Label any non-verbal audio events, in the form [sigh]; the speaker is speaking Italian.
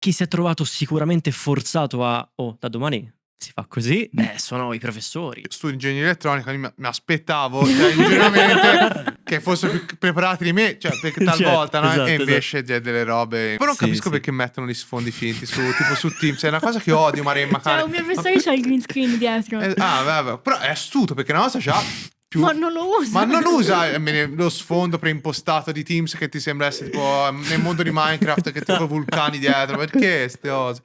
chi si è trovato sicuramente forzato a, oh, da domani si fa così, eh, sono i professori. Studio ingegneria elettronica, mi, mi aspettavo, cioè, [laughs] che fossero più preparati di me, cioè, perché [laughs] Certo, talvolta, no? esatto, e invece c'è delle robe... Però non Sì, capisco sì. perché mettono gli sfondi finti su, tipo su Teams, è una cosa che odio, Maremma, Cioè, cane. un mio professore c'ha il green screen dietro. Eh, ah, vabbè, però è astuto, perché una cosa c'ha più... Ma non lo usa. Ma non usa eh, lo sfondo preimpostato di Teams che ti sembra essere tipo eh, nel mondo di Minecraft che [laughs] tipo vulcani dietro. Perché ste cose?